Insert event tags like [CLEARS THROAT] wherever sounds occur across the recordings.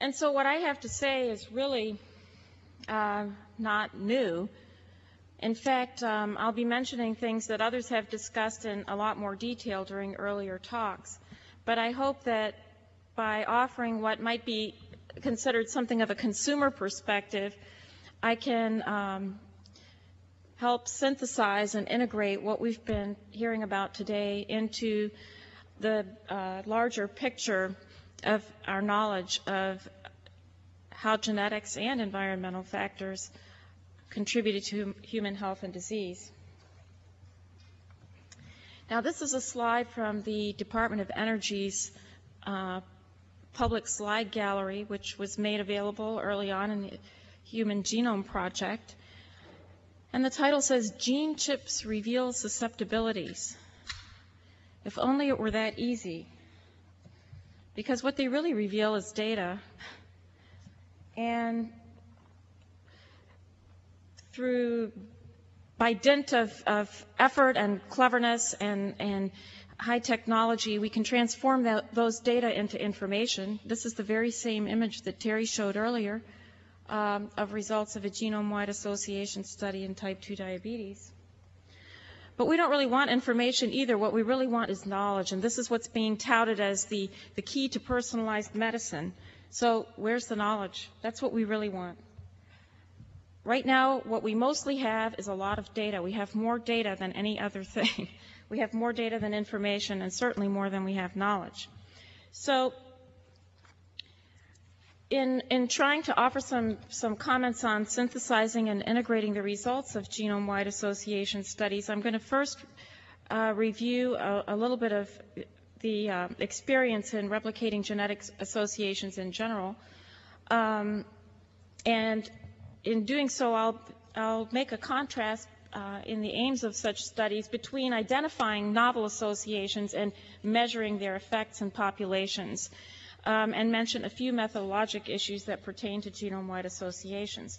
And so what I have to say is really uh, not new. In fact, um, I'll be mentioning things that others have discussed in a lot more detail during earlier talks. But I hope that by offering what might be considered something of a consumer perspective, I can um, help synthesize and integrate what we've been hearing about today into the uh, larger picture of our knowledge of how genetics and environmental factors contributed to human health and disease. Now, this is a slide from the Department of Energy's uh, public slide gallery, which was made available early on in the Human Genome Project. And the title says, Gene Chips Reveal Susceptibilities. If only it were that easy. Because what they really reveal is data. And through, by dint of, of effort and cleverness and, and high technology, we can transform that, those data into information. This is the very same image that Terry showed earlier um, of results of a genome-wide association study in type 2 diabetes. But we don't really want information either. What we really want is knowledge, and this is what's being touted as the, the key to personalized medicine. So where's the knowledge? That's what we really want. Right now, what we mostly have is a lot of data. We have more data than any other thing. [LAUGHS] we have more data than information, and certainly more than we have knowledge. So in, in trying to offer some, some comments on synthesizing and integrating the results of genome-wide association studies, I'm going to first uh, review a, a, little bit of the uh, experience in replicating genetic associations in general. Um, and in doing so, I'll, I'll make a contrast uh, in the aims of such studies between identifying novel associations and measuring their effects in populations and mention a few methodologic issues that pertain to genome-wide associations.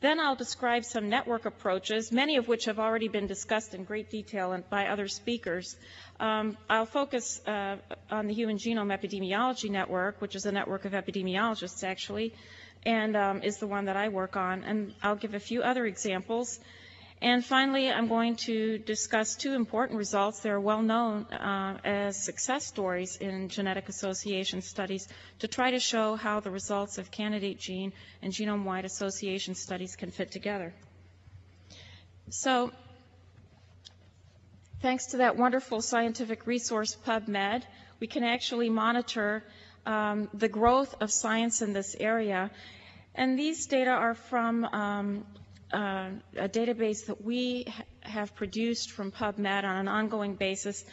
Then I'll describe some network approaches, many of which have already been discussed in great detail by other speakers. Um, I'll focus uh, on the Human Genome Epidemiology Network, which is a network of epidemiologists, actually, and um, is the one that I work on. And I'll give a few other examples. And finally, I'm going to discuss two important results that are well known uh, as success stories in genetic association studies to try to show how the results of candidate gene and genome-wide association studies can fit together. So, thanks to that wonderful scientific resource PubMed, we can actually monitor um, the growth of science in this area. And these data are from um, uh, a database that we ha have produced from PubMed on an ongoing basis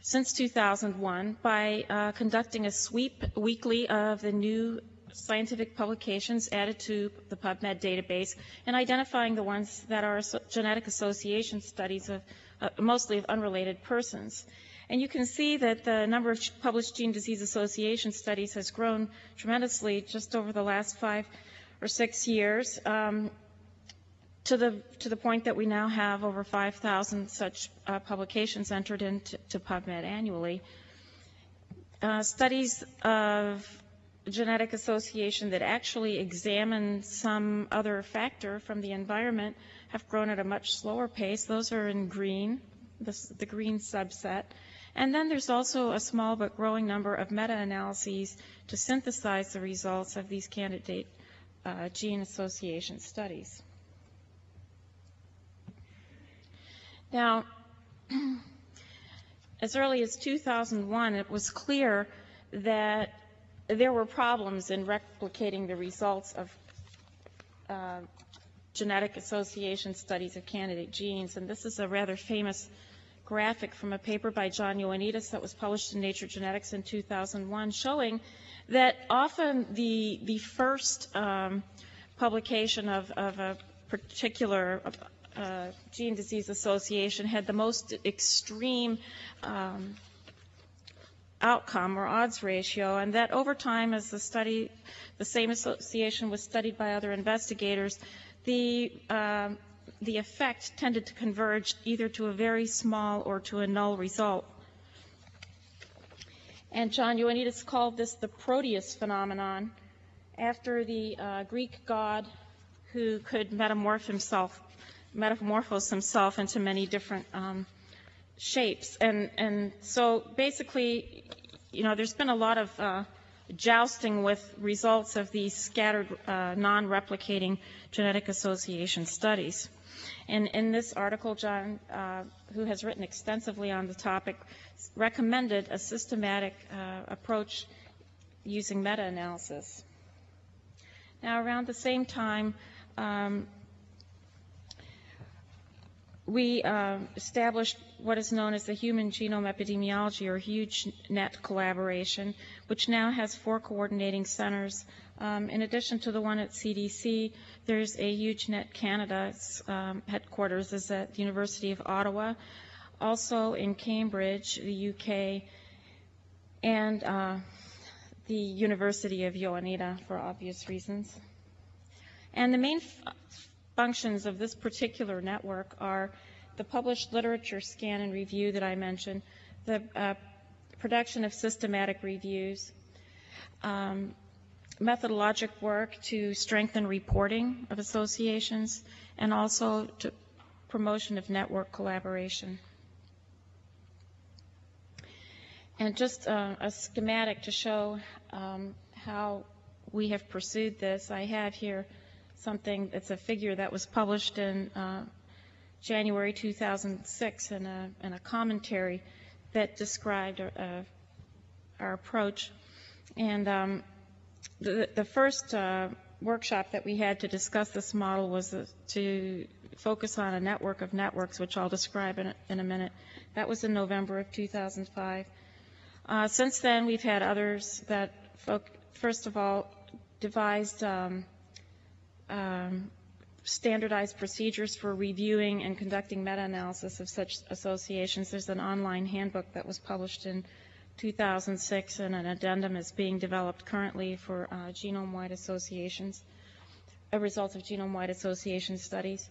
since 2001 by uh, conducting a sweep weekly of the new scientific publications added to the PubMed database and identifying the ones that are genetic association studies of uh, mostly of unrelated persons. And you can see that the number of published gene disease association studies has grown tremendously just over the last five or six years. Um, to the, to the point that we now have over 5,000 such uh, publications entered into PubMed annually. Uh, studies of genetic association that actually examine some other factor from the environment have grown at a much slower pace. Those are in green, the green subset. And then there's also a small but growing number of meta-analyses to synthesize the results of these candidate uh, gene association studies. Now, [CLEARS THROAT] as early as 2001, it was clear that there were problems in replicating the results of uh, genetic association studies of candidate genes. And this is a rather famous graphic from a paper by John Ioannidis that was published in Nature Genetics in 2001 showing that often the, the first um, publication of, of a particular Gene Disease Association had the most extreme um, outcome or odds ratio, and that over time, as the study, the same association was studied by other investigators, the uh, the effect tended to converge either to a very small or to a null result. And John Ioannidis called this the Proteus phenomenon, after the uh, Greek god who could metamorph himself, metamorphose himself into many different um, shapes. And, and so basically, you know, there's been a lot of uh, jousting with results of these scattered, uh, non-replicating genetic association studies. And in this article, John, uh, who has written extensively on the topic, recommended a systematic uh, approach using meta-analysis. Now, around the same time, um, we uh, established what is known as the Human Genome Epidemiology, or HugeNet collaboration, which now has four coordinating centers. Um, in addition to the one at CDC, there's a HugeNet Canada. Um, headquarters is at the University of Ottawa, also in Cambridge, the UK, and uh, the University of Ioannina for obvious reasons. And the main functions of this particular network are the published literature scan and review that I mentioned, the uh, production of systematic reviews, um, methodologic work to strengthen reporting of associations, and also to promotion of network collaboration. And just uh, a schematic to show um, how we have pursued this. I have here something, that's a figure that was published in uh, January 2006 in a, in a commentary that described uh, our approach. And um, the, the first uh, workshop that we had to discuss this model was to focus on a network of networks, which I'll describe in a, in a minute. That was in November of 2005. Uh, since then, we've had others that, first of all, devised um, um, standardized procedures for reviewing and conducting meta-analysis of such associations. There's an online handbook that was published in 2006, and an addendum is being developed currently for uh, genome-wide associations, a result of genome-wide association studies.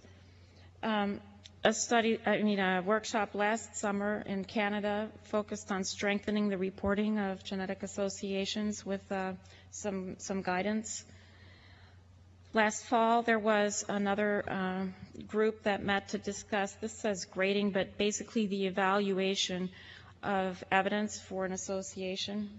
Um, a study, I mean, a workshop last summer in Canada focused on strengthening the reporting of genetic associations with uh, some some guidance. Last fall, there was another uh, group that met to discuss, this says grading, but basically the evaluation of evidence for an association.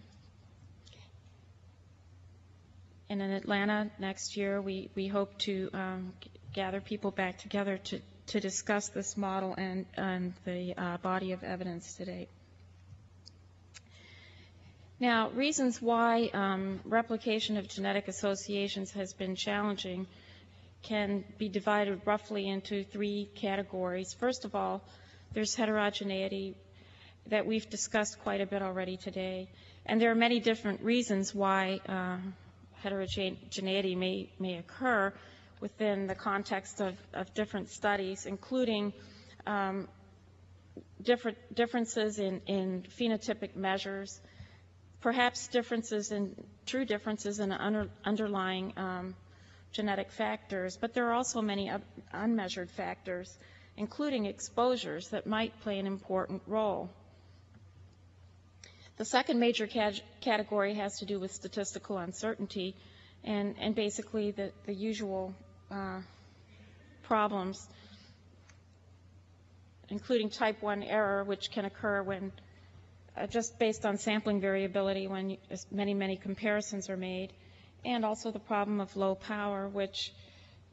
And in Atlanta next year, we, we hope to um, gather people back together to, to discuss this model and, and the uh, body of evidence to date. Now, reasons why um, replication of genetic associations has been challenging can be divided roughly into three categories. First of all, there's heterogeneity that we've discussed quite a bit already today. And there are many different reasons why uh, heterogeneity may, may occur within the context of, of different studies, including um, different differences in, in phenotypic measures, perhaps differences in true differences in under, underlying um, genetic factors, but there are also many unmeasured factors, including exposures, that might play an important role. The second major category has to do with statistical uncertainty and, and basically the, the usual uh, problems, including type 1 error, which can occur when just based on sampling variability when many, many comparisons are made, and also the problem of low power, which,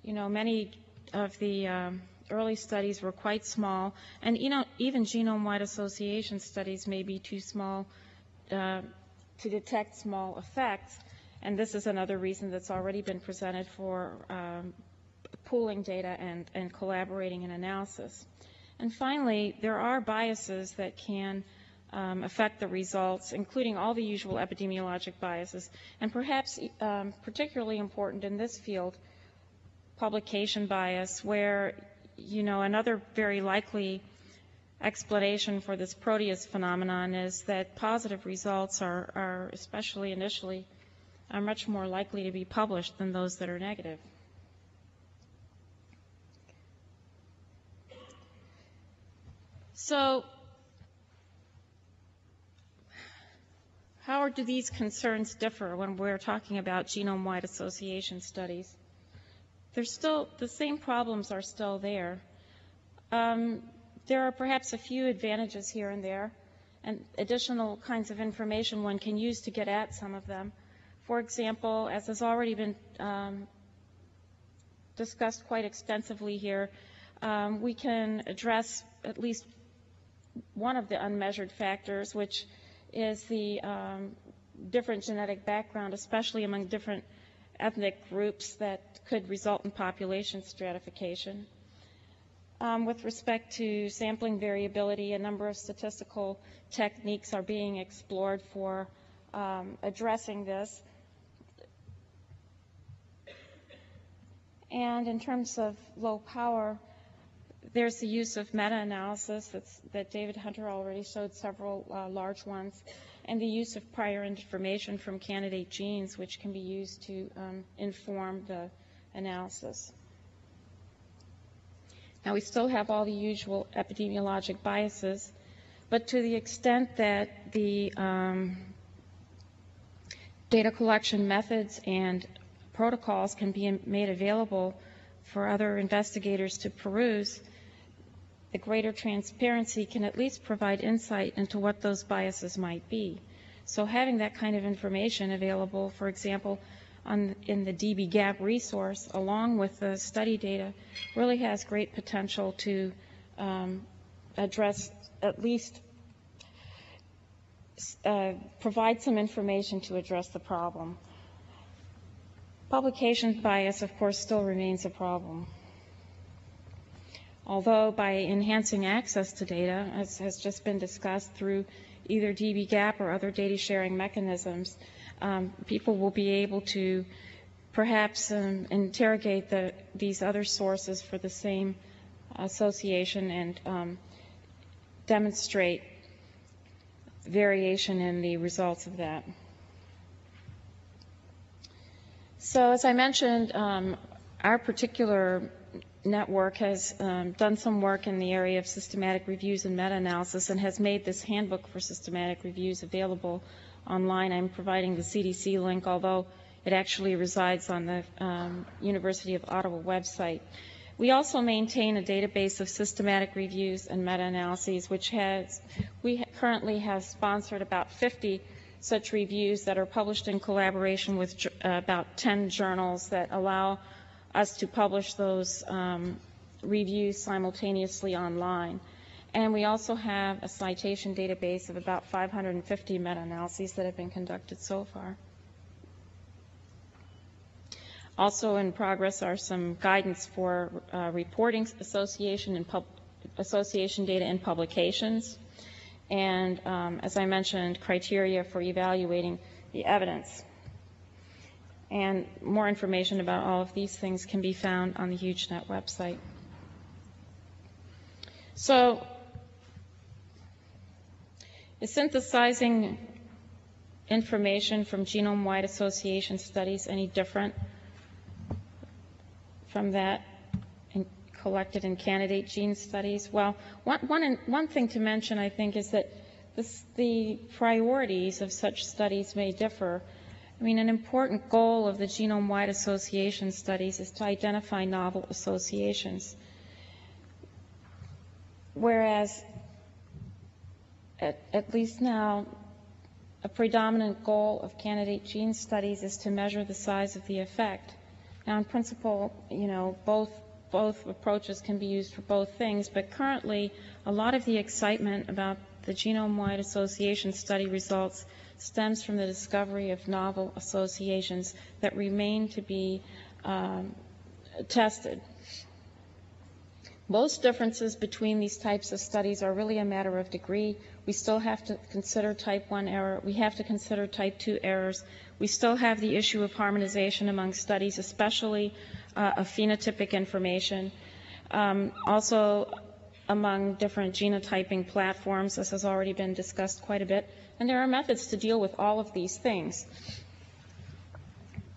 you know, many of the um, early studies were quite small, and you know, even genome-wide association studies may be too small uh, to detect small effects, and this is another reason that's already been presented for um, pooling data and, and collaborating in analysis. And finally, there are biases that can um, affect the results, including all the usual epidemiologic biases, and perhaps um, particularly important in this field, publication bias, where, you know, another very likely explanation for this Proteus phenomenon is that positive results are, are especially initially, are much more likely to be published than those that are negative. So how do these concerns differ when we're talking about genome-wide association studies? There's still, the same problems are still there. Um, there are perhaps a few advantages here and there, and additional kinds of information one can use to get at some of them. For example, as has already been um, discussed quite extensively here, um, we can address at least one of the unmeasured factors, which is the um, different genetic background, especially among different ethnic groups that could result in population stratification. Um, with respect to sampling variability, a number of statistical techniques are being explored for um, addressing this. And in terms of low power, there's the use of meta-analysis that David Hunter already showed several uh, large ones, and the use of prior information from candidate genes, which can be used to um, inform the analysis. Now, we still have all the usual epidemiologic biases, but to the extent that the um, data collection methods and protocols can be made available for other investigators to peruse, the greater transparency can at least provide insight into what those biases might be. So having that kind of information available, for example, on, in the dbGaP resource, along with the study data, really has great potential to um, address at least uh, provide some information to address the problem. Publication bias, of course, still remains a problem. Although by enhancing access to data, as has just been discussed through either dbGaP or other data sharing mechanisms, um, people will be able to perhaps um, interrogate the, these other sources for the same association and um, demonstrate variation in the results of that. So as I mentioned, um, our particular network has um, done some work in the area of systematic reviews and meta-analysis and has made this handbook for systematic reviews available online. I'm providing the CDC link, although it actually resides on the um, University of Ottawa website. We also maintain a database of systematic reviews and meta-analyses, which has, we currently have sponsored about 50 such reviews that are published in collaboration with uh, about 10 journals that allow us to publish those um, reviews simultaneously online. And we also have a citation database of about 550 meta-analyses that have been conducted so far. Also in progress are some guidance for uh, reporting association and association data in publications, and um, as I mentioned, criteria for evaluating the evidence. And more information about all of these things can be found on the HugeNet website. So is synthesizing information from genome-wide association studies any different from that in collected in candidate gene studies? Well, one, one, one thing to mention, I think, is that this, the priorities of such studies may differ. I mean, an important goal of the genome-wide association studies is to identify novel associations. Whereas at, at least now, a predominant goal of candidate gene studies is to measure the size of the effect. Now, in principle, you know, both both approaches can be used for both things, but currently, a lot of the excitement about the genome-wide association study results stems from the discovery of novel associations that remain to be um, tested. Most differences between these types of studies are really a matter of degree. We still have to consider type 1 error. We have to consider type 2 errors. We still have the issue of harmonization among studies, especially uh, of phenotypic information. Um, also, among different genotyping platforms, this has already been discussed quite a bit. And there are methods to deal with all of these things.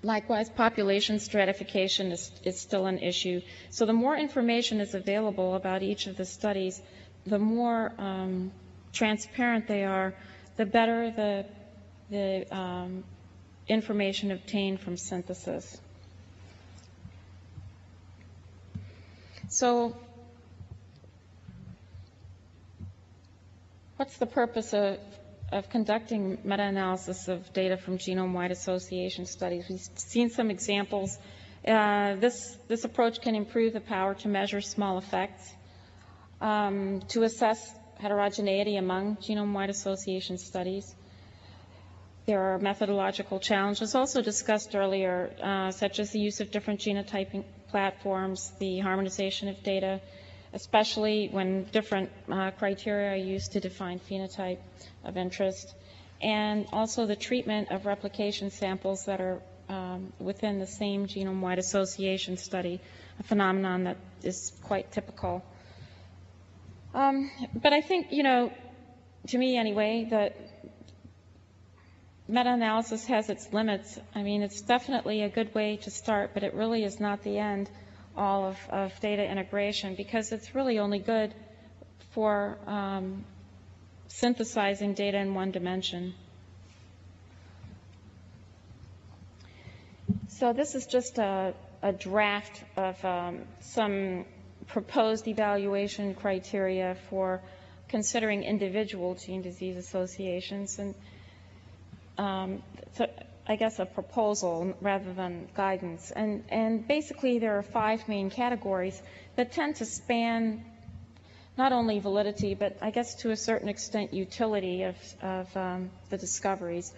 Likewise, population stratification is, is, still an issue. So the more information is available about each of the studies, the more um, transparent they are, the better the the um, information obtained from synthesis. So what's the purpose of, of conducting meta-analysis of data from genome-wide association studies? We've seen some examples. Uh, this, this approach can improve the power to measure small effects, um, to assess heterogeneity among genome-wide association studies. There are methodological challenges also discussed earlier, uh, such as the use of different genotyping platforms, the harmonization of data, especially when different uh, criteria are used to define phenotype of interest, and also the treatment of replication samples that are um, within the same genome-wide association study, a phenomenon that is quite typical. Um, but I think, you know, to me anyway, that meta-analysis has its limits. I mean, it's definitely a good way to start, but it really is not the end all of, of data integration because it's really only good for um, synthesizing data in one dimension. So this is just a, a draft of um, some proposed evaluation criteria for considering individual gene disease associations. And um, so I guess a proposal rather than guidance. And, and basically there are five main categories that tend to span not only validity, but I guess to a certain extent utility of, of um, the discoveries.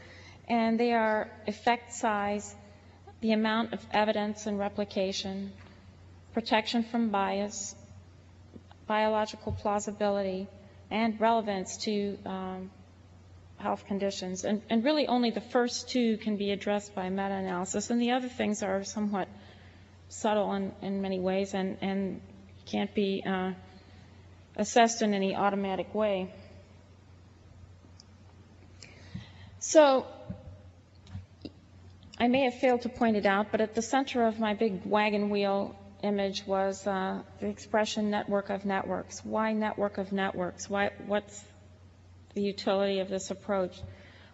And they are effect size, the amount of evidence and replication, protection from bias, biological plausibility, and relevance to um, health conditions. And, and really only the first two can be addressed by meta-analysis, and the other things are somewhat subtle in, in many ways and, and can't be uh, assessed in any automatic way. So I may have failed to point it out, but at the center of my big wagon wheel image was uh, the expression network of networks. Why network of networks? Why, what's the utility of this approach?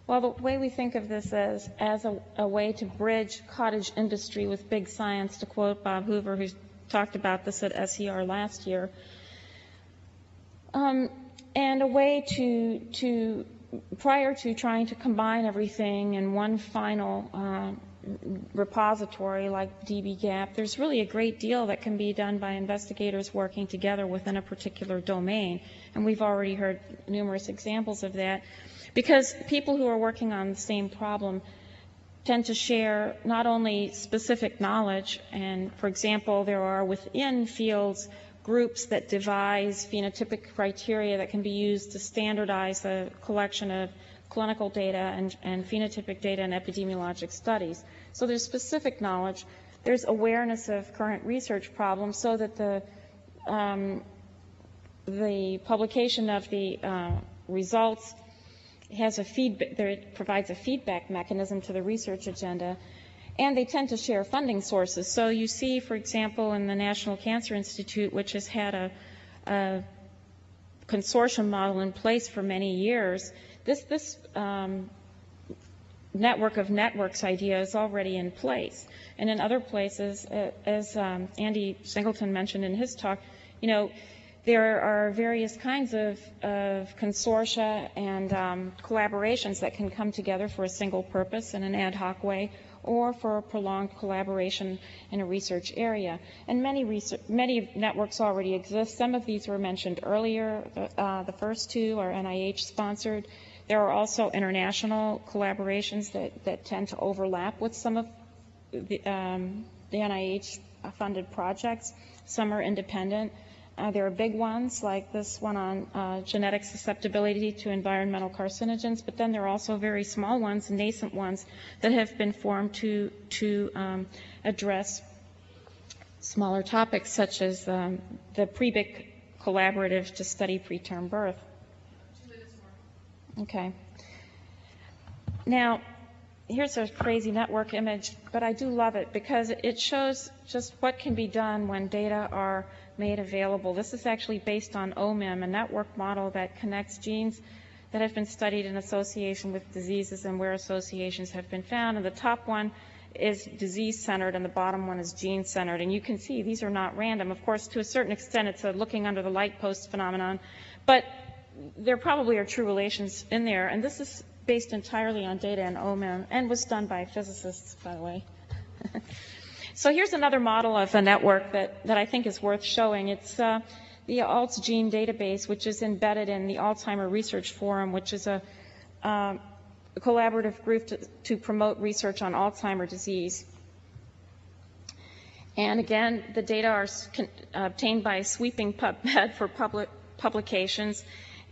Well, the way we think of this is as a, a way to bridge cottage industry with big science, to quote Bob Hoover, who talked about this at SER last year, um, and a way to, to, prior to trying to combine everything in one final uh, repository like dbGaP, there's really a great deal that can be done by investigators working together within a particular domain. And we've already heard numerous examples of that. Because people who are working on the same problem tend to share not only specific knowledge, and for example, there are within fields groups that devise phenotypic criteria that can be used to standardize the collection of clinical data and, and phenotypic data and epidemiologic studies. So there's specific knowledge. There's awareness of current research problems so that the, um, the publication of the uh, results has a feedback, there provides a feedback mechanism to the research agenda. And they tend to share funding sources. So you see, for example, in the National Cancer Institute, which has had a, a consortium model in place for many years, this, this um, network of networks idea is already in place. And in other places, uh, as um, Andy Singleton mentioned in his talk, you know, there are various kinds of, of consortia and um, collaborations that can come together for a single purpose in an ad hoc way or for a prolonged collaboration in a research area. And many, research, many networks already exist. Some of these were mentioned earlier. The, uh, the first two are NIH sponsored. There are also international collaborations that, that tend to overlap with some of the, um, the NIH-funded projects. Some are independent. Uh, there are big ones like this one on uh, genetic susceptibility to environmental carcinogens, but then there are also very small ones, nascent ones, that have been formed to, to um, address smaller topics such as um, the PREBIC collaborative to study preterm birth. Okay. Now, here's a crazy network image, but I do love it because it shows just what can be done when data are made available. This is actually based on OMIM, a network model that connects genes that have been studied in association with diseases and where associations have been found. And the top one is disease-centered and the bottom one is gene-centered. And you can see these are not random. Of course, to a certain extent, it's a looking under the light post phenomenon. But there probably are true relations in there. And this is based entirely on data and OMIM and was done by physicists, by the way. [LAUGHS] so here's another model of a network that, that I think is worth showing. It's uh, the AlzGene database, which is embedded in the Alzheimer Research Forum, which is a, um, a collaborative group to, to promote research on Alzheimer disease. And again, the data are obtained by sweeping PubMed [LAUGHS] for public publications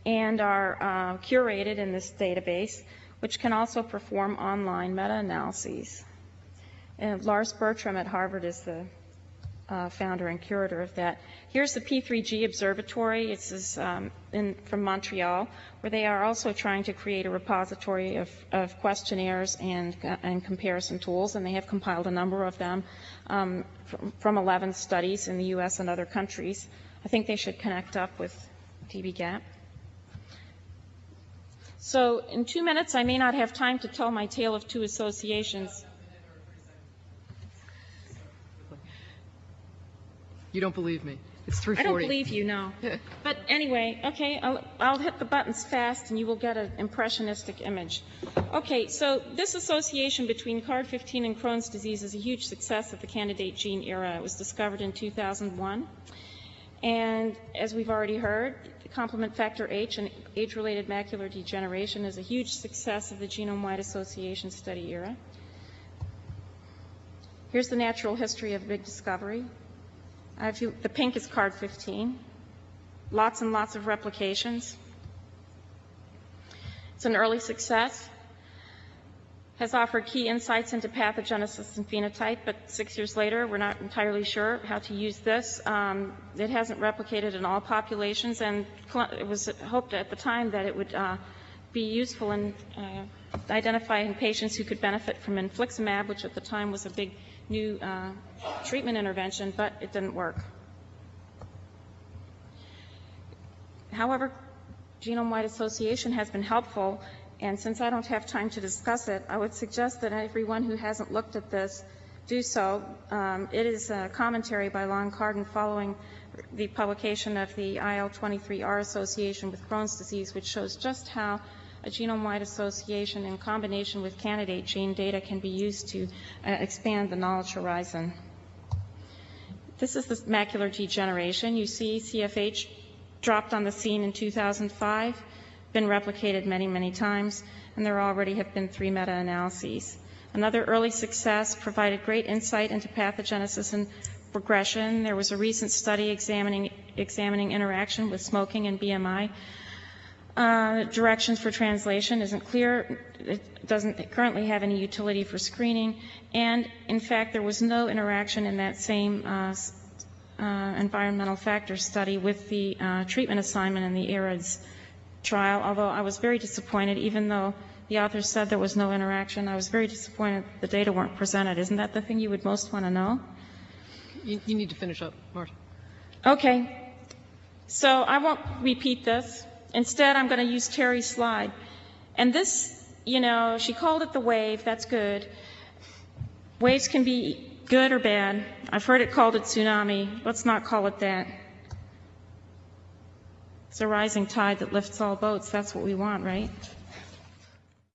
and are uh, curated in this database, which can also perform online meta-analyses. And Lars Bertram at Harvard is the uh, founder and curator of that. Here's the P3G Observatory. It's um, in, from Montreal, where they are also trying to create a repository of, of questionnaires and, and comparison tools, and they have compiled a number of them um, from, from 11 studies in the U.S. and other countries. I think they should connect up with dbGaP. So in two minutes, I may not have time to tell my tale of two associations. You don't believe me. It's 3:40. I don't believe you, no. [LAUGHS] But anyway, okay, I'll, I'll hit the buttons fast and you will get an impressionistic image. Okay, so this association between CARD15 and Crohn's disease is a huge success of the candidate gene era. It was discovered in 2001. And as we've already heard, complement factor H and age-related macular degeneration is a huge success of the genome-wide association study era. Here's the natural history of big discovery. You, the pink is CARD15. Lots and lots of replications. It's an early success. Has offered key insights into pathogenesis and phenotype, but six years later, we're not entirely sure how to use this. Um, it hasn't replicated in all populations, and it was hoped at the time that it would uh, be useful in uh, identifying patients who could benefit from infliximab, which at the time was a big new uh, treatment intervention, but it didn't work. However, genome-wide association has been helpful, and since I don't have time to discuss it, I would suggest that everyone who hasn't looked at this do so. Um, It is a commentary by Lon Cardon following the publication of the IL-23R association with Crohn's disease, which shows just how a genome-wide association in combination with candidate gene data can be used to uh, expand the knowledge horizon. This is the macular degeneration. You see CFH dropped on the scene in 2005, been replicated many, many times, and there already have been three meta-analyses. Another early success provided great insight into pathogenesis and progression. There was a recent study examining, examining interaction with smoking and BMI. Uh, directions for translation isn't clear. It doesn't currently have any utility for screening. And in fact, there was no interaction in that same uh, uh, environmental factor study with the uh, treatment assignment in the AREDS trial, although I was very disappointed, even though the authors said there was no interaction, I was very disappointed the data weren't presented. Isn't that the thing you would most want to know? You, you need to finish up, Marta. Okay, so I won't repeat this. Instead, I'm going to use Terry's slide. And this, you know, she called it the wave, that's good. Waves can be good or bad. I've heard it called a tsunami. Let's not call it that. It's a rising tide that lifts all boats. That's what we want, right?